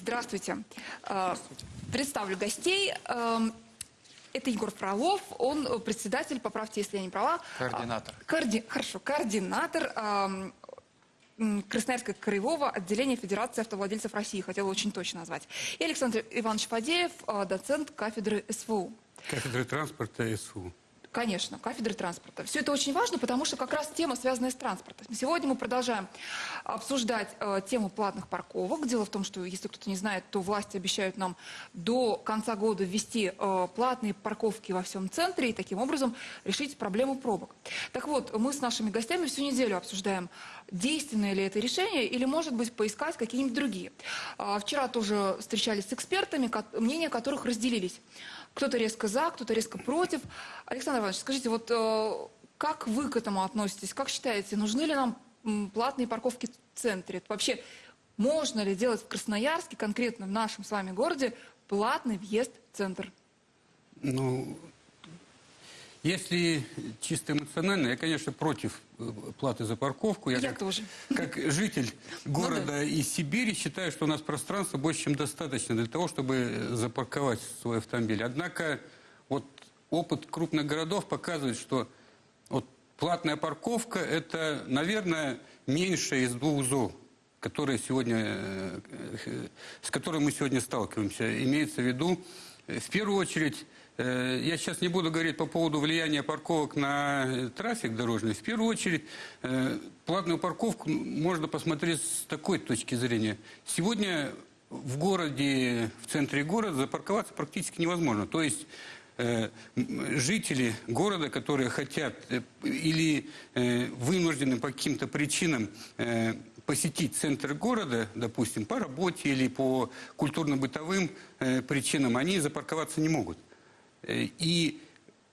Здравствуйте. Э, Представлю гостей. Эм, Это Егор Фролов, он э, председатель, поправьте, если я не права. Координатор. А, коорди- Хорошо, координатор эм, Красноярского краевого отделения Федерации автовладельцев России, хотела очень точно назвать. И Александр Иванович Фадеев, э, доцент кафедры СВУ. Кафедры транспорта СУ. Конечно, кафедры транспорта. Все это очень важно, потому что как раз тема, связанная с транспортом. Сегодня мы продолжаем обсуждать э, тему платных парковок. Дело в том, что, если кто-то не знает, то власти обещают нам до конца года ввести э, платные парковки во всем центре и таким образом решить проблему пробок. Так вот, мы с нашими гостями всю неделю обсуждаем, действенное ли это решение или, может быть, поискать какие-нибудь другие. А, Вчера тоже встречались с экспертами, мнения которых разделились. Кто-то резко за, кто-то резко против. Александр Иванович, скажите, вот э, как вы к этому относитесь? Как считаете, нужны ли нам платные парковки в центре? Вообще, можно ли делать в Красноярске, конкретно в нашем с вами городе, платный въезд в центр? Ну, если чисто эмоционально, я, конечно, против э, платы за парковку. Я как, тоже. Как житель города из Сибири считаю, что у нас пространства больше, чем достаточно для того, чтобы запарковать свой автомобиль. Однако вот опыт крупных городов показывает, что вот платная парковка – это, наверное, меньше из двух зол, которые сегодня, э, э, с которыми мы сегодня сталкиваемся. Имеется в виду, э, в первую очередь, э, я сейчас не буду говорить по поводу влияния парковок на э, трафик дорожный. В первую очередь, э, платную парковку можно посмотреть с такой точки зрения. Сегодня в городе, в центре города запарковаться практически невозможно. То есть э, жители города, которые хотят э, или э, вынуждены по каким-то причинам э, посетить центр города, допустим, по работе или по культурно-бытовым э, причинам, они запарковаться не могут. Э, И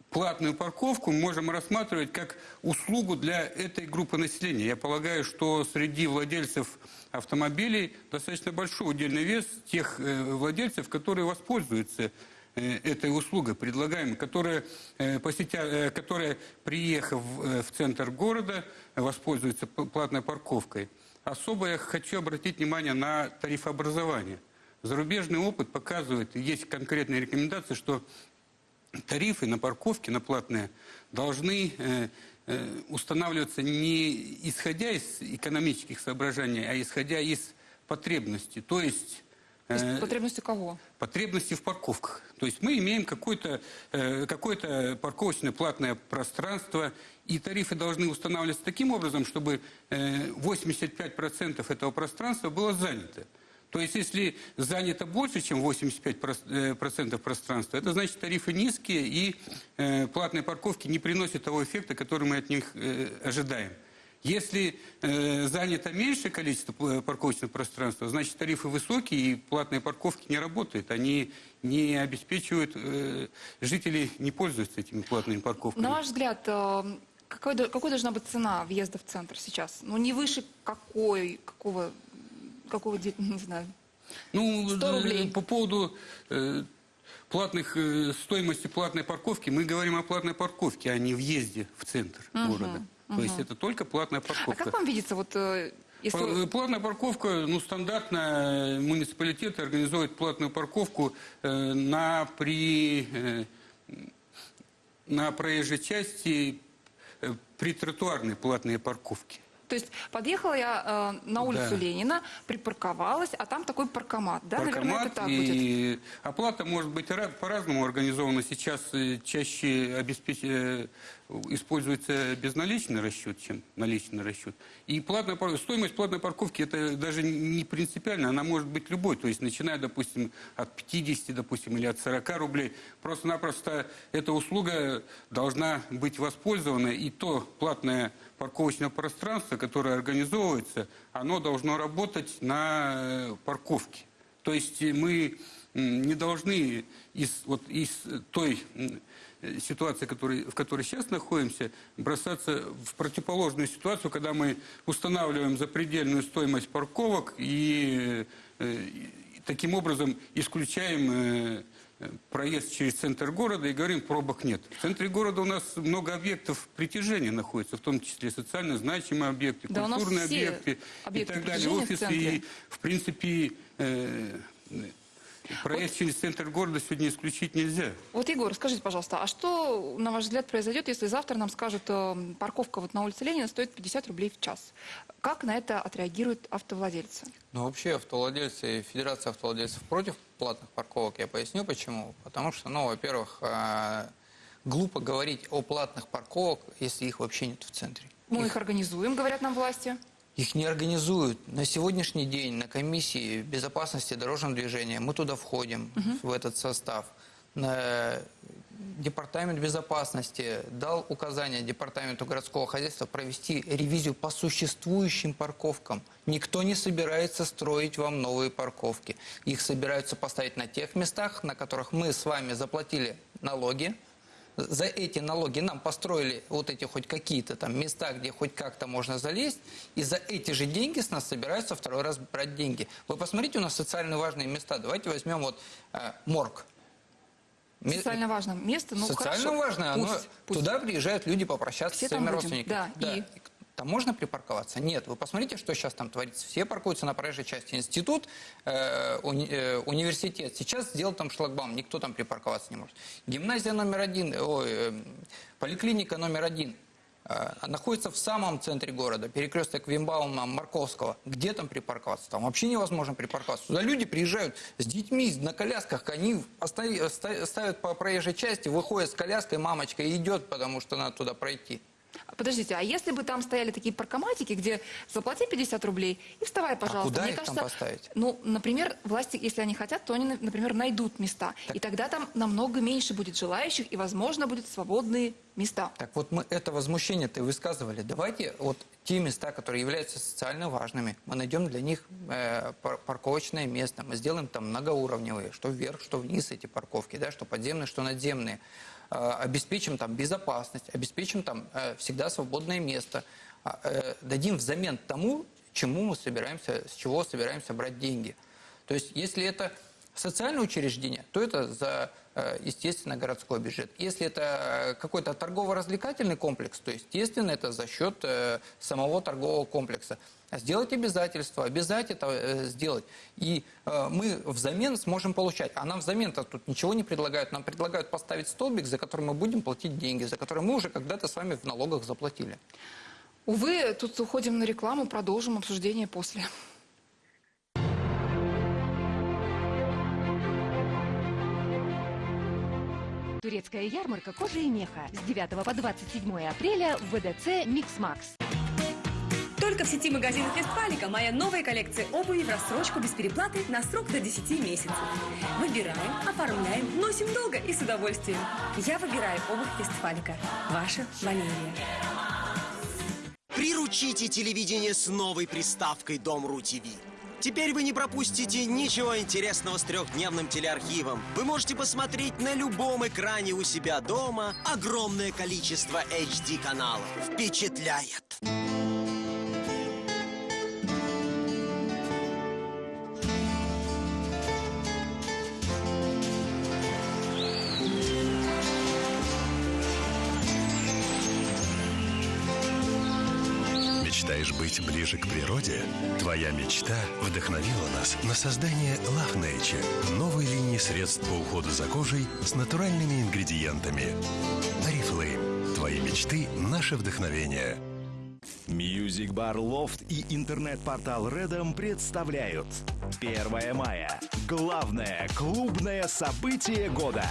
платную парковку мы можем рассматривать как услугу для этой группы населения. Я полагаю, что среди владельцев автомобилей достаточно большой удельный вес тех э, владельцев, которые воспользуются э, этой услугой предлагаемой, которые, э, посетя, которые приехав в центр города, воспользуются п- платной парковкой. Особо я хочу обратить внимание на тарифообразование. Зарубежный опыт показывает, есть конкретные рекомендации, что тарифы на парковки, на платные, должны э, э, устанавливаться не исходя из экономических соображений, а исходя из потребностей. То есть есть э, потребности кого? потребности в парковках. То есть мы имеем какое-то э, какое парковочное платное пространство, и тарифы должны устанавливаться таким образом, чтобы э, 85% этого пространства было занято. То есть если занято больше, чем 85% прос- э, пространства, это значит тарифы низкие, и э, платные парковки не приносят того эффекта, который мы от них э, ожидаем. Если э, занято меньшее количество парковочного пространства, значит тарифы высокие и платные парковки не работают. Они не обеспечивают, э, жители не пользуются этими платными парковками. На ваш взгляд, э, какой, какой должна быть цена въезда в центр сейчас? Ну, не выше какой, какого, какого, де- не знаю. Ну, 100 э, рублей. по поводу э, платных, э, стоимости платной парковки, мы говорим о платной парковке, а не въезде в центр города. То есть это только платная А парковка. как вам видится, вот, э, если... Э, Платная парковка, ну, стандартно муниципалитеты организуют платную парковку э, на, при, э, на проезжей части э, при тротуарной платные парковки. То есть подъехала я э, на улицу Да. Ленина, припарковалась, а там такой паркомат, да? Наверное, Паркомат это так будет. и оплата может быть ра- по-разному организована. Сейчас э, чаще обеспеч... используется безналичный расчет, чем наличный расчет. И платная стоимость платной парковки это даже не принципиально, она может быть любой. То есть начиная, допустим, от 50, допустим, или от 40 рублей. Просто-напросто эта услуга должна быть воспользована. И то платное парковочное пространство, которое организовывается, оно должно работать на э, парковке. То есть э, мы не должны из, вот, из той ситуации, который, в которой сейчас находимся, бросаться в противоположную ситуацию, когда мы устанавливаем запредельную стоимость парковок и, э, и таким образом исключаем э, проезд через центр города и говорим, пробок нет. В центре города у нас много объектов притяжения находится, в том числе социально значимые объекты, Да, культурные все объекты и объекты так далее, в офисы. центре. И, в принципе, э, Проезд через центр города сегодня исключить нельзя. Вот, Егор, скажите, пожалуйста, а что, на ваш взгляд, произойдет, если завтра нам скажут, э, парковка вот на улице Ленина стоит 50 рублей в час? Как на это отреагируют автовладельцы? Ну, вообще автовладельцы, и Федерация автовладельцев против платных парковок. Я поясню почему. Потому что, ну, во-первых, э, глупо говорить о платных парковок, если их вообще нет в центре. Мы их организуем, говорят нам власти. Их не организуют. На сегодняшний день на комиссии безопасности дорожного движения мы туда входим, в этот состав. На Департамент безопасности дал указание Департаменту городского хозяйства провести ревизию по существующим парковкам. Никто не собирается строить вам новые парковки. Их собираются поставить на тех местах, на которых мы с вами заплатили налоги, за эти налоги нам построили вот эти хоть какие-то там места, где хоть как-то можно залезть, и за эти же деньги с нас собираются второй раз брать деньги. Вы посмотрите, у нас социально важные места. Давайте возьмем вот э, морг. Социально важное место, ну Социально хорошо. важно, оно- Пусть, пусть. туда приезжают люди попрощаться Все с своими родственниками. да, и? Там можно припарковаться? Нет. Вы посмотрите, что сейчас там творится. Все паркуются на проезжей части. Институт, э, уни- э, университет. Сейчас сделал там шлагбаум, никто там припарковаться не может. Гимназия номер один, ой, э, поликлиника номер один э, находится в самом центре города, перекресток Вимбаума, Марковского. Где там припарковаться? Там вообще невозможно припарковаться. Туда люди приезжают с детьми на колясках, они ставят по проезжей части, выходят с коляской, мамочка идет, потому что надо туда пройти. Подождите, а если бы там стояли такие паркоматики, где заплати 50 рублей и вставай, пожалуйста. куда Мне их там кажется, поставить? Ну, например, власти, если они хотят, то они, например, найдут места. И тогда там намного меньше будет желающих, и, возможно, будут свободные места. Так вот мы это возмущение-то высказывали. Давайте вот те места, которые являются социально важными, мы найдем для них э, пар- парковочное место, мы сделаем там многоуровневые, что вверх, что вниз эти парковки, да, что подземные, что надземные. Э, обеспечим там безопасность, обеспечим там э, всегда свободное место, А, э, дадим взамен тому, чему мы собираемся, с чего собираемся брать деньги. То есть, если это социальное учреждение, то это за, э, естественно, городской бюджет. Если это э, какой-то торгово-развлекательный комплекс, то, естественно, это за счет э, самого торгового комплекса. Сделать обязательства, обязать это сделать. И мы взамен сможем получать. А нам взамен-то тут ничего не предлагают. Нам предлагают поставить столбик, за который мы будем платить деньги, за который мы уже когда-то с вами в налогах заплатили. Увы, тут уходим на рекламу, продолжим обсуждение после. Турецкая ярмарка кожи и меха с 9 по 27 апреля в ВДЦ «Микс Макс». Только в сети магазинов Вестфалика моя новая коллекция обуви в рассрочку без переплаты на срок до 10 месяцев. Выбираем, оформляем, носим долго и с удовольствием. Я выбираю обувь Вестфалика. Ваша Валерия. Приручите телевидение с новой приставкой Дом.ру ТВ. Теперь вы не пропустите ничего интересного с трехдневным телеархивом. Вы можете посмотреть на любом экране у себя дома огромное количество HD-каналов. Впечатляет! Мечтаешь быть ближе к природе? Твоя мечта вдохновила нас на создание Love Nature, новой линии средств по уходу за кожей с натуральными ингредиентами. Oriflame. Твои мечты – наше вдохновение. Bar Loft и интернет-портал Redom представляют 1 мая. Главное клубное событие года.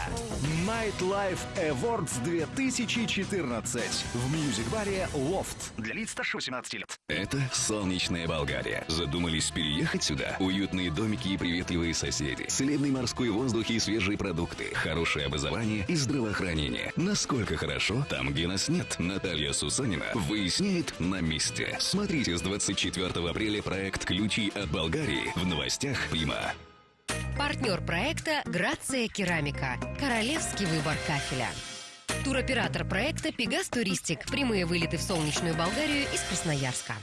Nightlife Awards 2014 в Music Баре Loft. Для лиц старше 18 лет. Это солнечная Болгария. Задумались переехать сюда? Уютные домики и приветливые соседи. Целебный морской воздух и свежие продукты. Хорошее образование и здравоохранение. Насколько хорошо там, где нас нет. Наталья Сусанина выясняет на месте. Смотрите с 24 апреля проект «Ключи от Болгарии» в новостях Прима. Партнер проекта «Грация Керамика». Королевский выбор кафеля. Туроператор проекта «Пегас Туристик». Прямые вылеты в солнечную Болгарию из Красноярска.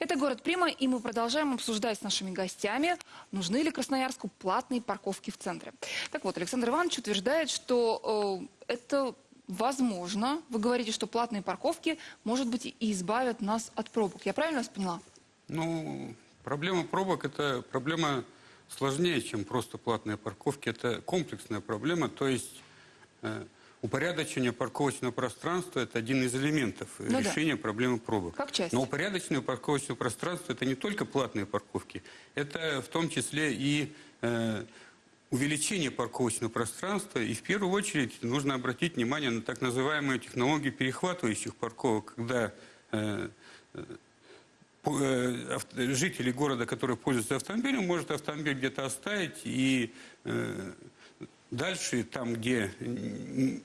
Это город Прима, и мы продолжаем обсуждать с нашими гостями, нужны ли Красноярску платные парковки в центре. Так вот, Александр Иванович утверждает, что э, это возможно, вы говорите, что платные парковки, может быть, и избавят нас от пробок. Я правильно вас поняла? Ну, проблема пробок – это проблема сложнее, чем просто платные парковки. Это комплексная проблема, то есть э, упорядочение парковочного пространства – это один из элементов Ну да. решения проблемы пробок. Как часть. Но упорядоченное парковочное пространство – это не только платные парковки, это в том числе и э, увеличение парковочного пространства. И в первую очередь нужно обратить внимание на так называемые технологии перехватывающих парковок, когда э, э, ав- жители города, которые пользуются автомобилем, может автомобиль где-то оставить и э, дальше, там, где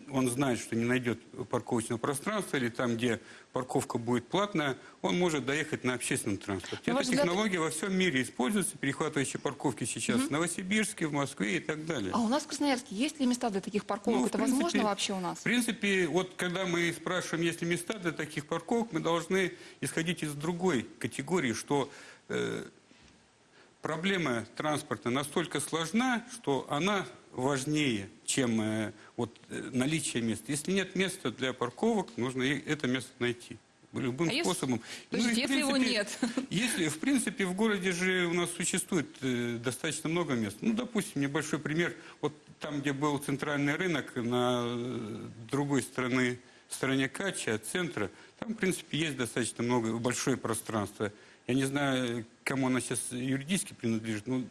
он знает, что не найдет парковочного пространства, или там, где парковка будет платная, он может доехать на общественном транспорте. На Эта взгляд- технология во всем мире используется, перехватывающие парковки сейчас в Новосибирске, в Москве и так далее. А у нас в Красноярске есть ли места для таких парковок? Ну, Это принципе- возможно вообще у нас? В принципе, вот когда мы спрашиваем, есть ли места для таких парковок, мы должны исходить из другой категории, что э, проблема транспорта настолько сложна, что она важнее, чем э, вот, э, наличие мест. Если нет места для парковок, нужно это место найти любым А если- способом. Подождите, и, в если его принципе, нет? Если, в принципе, в городе же у нас существует э, достаточно много мест. Ну, допустим, небольшой пример. Вот там, где был центральный рынок, на э, другой стороне, стороне Кача, от центра, там, в принципе, есть достаточно много, большое пространство. Я не знаю, кому она сейчас юридически принадлежит, но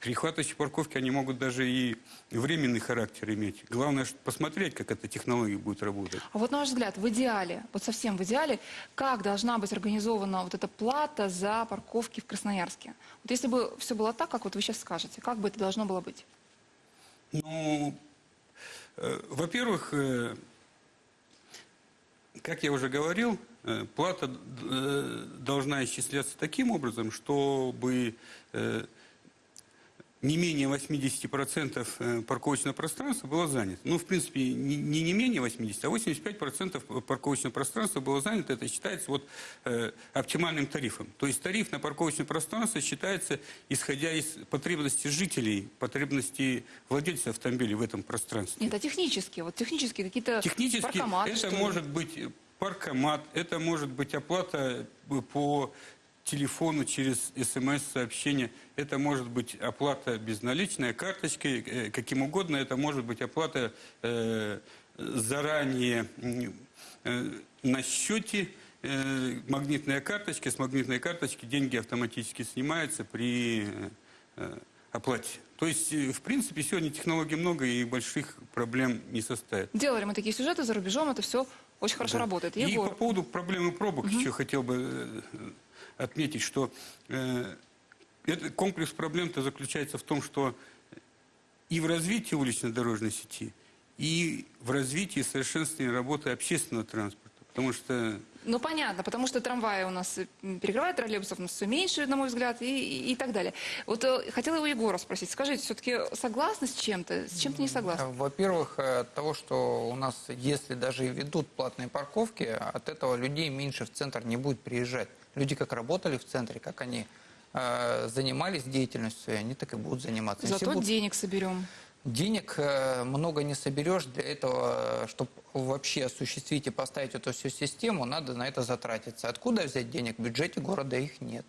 перехватывающие парковки, они могут даже и временный характер иметь. Главное, посмотреть, как эта технология будет работать. А вот на ваш взгляд, в идеале, вот совсем в идеале, как должна быть организована вот эта плата за парковки в Красноярске? Вот если бы все было так, как вот вы сейчас скажете, как бы это должно было быть? Ну, э, во-первых, э, как я уже говорил, э, плата э, должна исчисляться таким образом, чтобы э, не менее 80% э, парковочного пространства было занято. Ну, в принципе, не, не не менее 80, а 85% парковочного пространства было занято. Это считается вот э, оптимальным тарифом. То есть тариф на парковочное пространство считается, исходя из потребностей жителей, потребностей владельцев автомобилей в этом пространстве. Нет, а технически, вот технически какие-то Технически паркоматы, это может быть паркомат, это может быть оплата э, по телефону через смс-сообщение, это может быть оплата безналичная, карточкой, э, каким угодно, это может быть оплата э, заранее э, на счете, э, магнитная карточка, с магнитной карточки деньги автоматически снимаются при э, оплате. То есть, э, в принципе, сегодня технологий много и больших проблем не составит. Делали мы такие сюжеты за рубежом, это все очень хорошо Да. работает. И Егор, по поводу проблемы пробок еще хотел бы э, отметить, что э, этот комплекс проблем-то заключается в том, что и в развитии улично-дорожной сети, и в развитии и совершенствовании работы общественного транспорта. Потому что ну понятно, потому что трамваи у нас перекрывают троллейбусов, у нас все меньше, на мой взгляд, и, и- и так далее. Вот э, хотела его Егора спросить, скажите, все-таки согласны с чем-то, с чем-то не согласны? Во-первых, э, от того, что у нас, если даже и ведут платные парковки, от этого людей меньше в центр не будет приезжать. Люди как работали в центре, как они э, занимались деятельностью, они так и будут заниматься. Зато будут- денег соберем. Денег э, много не соберешь. Для этого, чтобы вообще осуществить и поставить эту всю систему, надо на это затратиться. Откуда взять денег? В бюджете города их нет.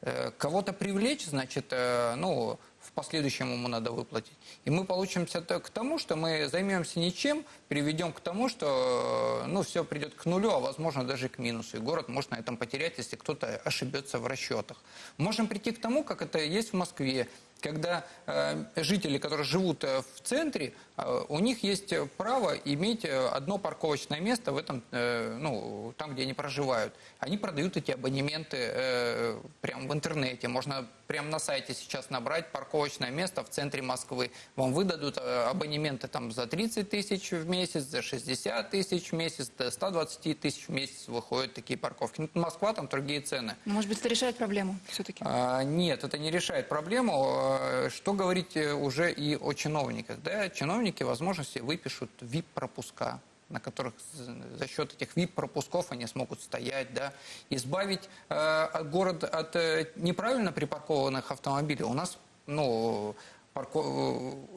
Э, Кого-то привлечь, значит, э, ну, в последующем ему надо выплатить. И мы получимся к тому, что мы займемся ничем, приведем к тому, что, э, ну, все придет к нулю, а возможно даже к минусу. И город может на этом потерять, если кто-то ошибется в расчетах. Можем прийти к тому, как это есть в Москве, когда э, жители, которые живут э, в центре, э, у них есть право иметь одно парковочное место в этом, э, ну, там, где они проживают. Они продают эти абонементы э, прямо в интернете. Можно прямо на сайте сейчас набрать парковочное место в центре Москвы. Вам выдадут абонементы там за 30 тысяч в месяц, за 60 тысяч в месяц, до 120 тысяч в месяц выходят такие парковки. Ну, Москва, там другие цены. Может быть, это решает проблему все-таки? А, Нет, это не решает проблему. А, Что говорить э, уже и о чиновниках? Да, чиновники, возможно, себе выпишут ВИП-пропуска на которых за счет этих ВИП-пропусков они смогут стоять, да, избавить э, город от э, неправильно припаркованных автомобилей. У нас, ну, парко-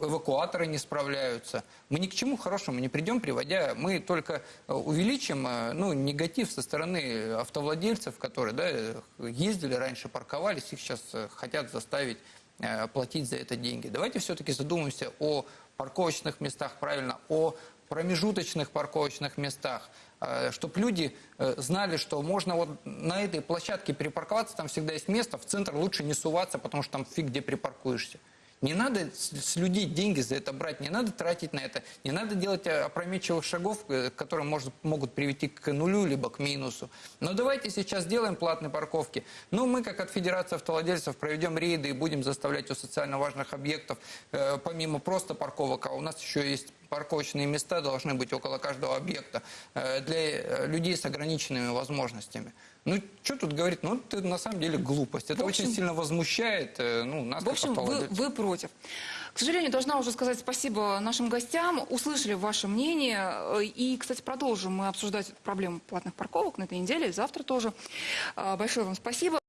э, эвакуаторы не справляются. Мы ни к чему хорошему не придем, приводя, мы только э, увеличим э, ну, негатив со стороны автовладельцев, которые да, э, ездили раньше, парковались, их сейчас э, хотят заставить э, платить за это деньги. Давайте все-таки задумаемся о парковочных местах, правильно, о промежуточных парковочных местах, чтобы люди э, знали, что можно вот на этой площадке припарковаться, там всегда есть место, в центр лучше не суваться, потому что там фиг где припаркуешься. Не надо с, людей деньги за это брать, не надо тратить на это, не надо делать э, опрометчивых шагов, э, которые может, могут привести к нулю либо к минусу. Но давайте сейчас сделаем платные парковки. Ну, мы, как от Федерации автовладельцев, проведем рейды и будем заставлять у социально важных объектов, э, помимо просто парковок, а у нас еще есть парковочные места должны быть около каждого объекта э, для э, людей с ограниченными возможностями. Ну, что тут говорить? Ну, это на самом деле глупость. Это В общем- очень сильно возмущает э, ну, нас, В общем, вы, вы против. К сожалению, должна уже сказать спасибо нашим гостям. Услышали ваше мнение. И, кстати, продолжим мы обсуждать проблему платных парковок на этой неделе завтра тоже. Большое вам спасибо.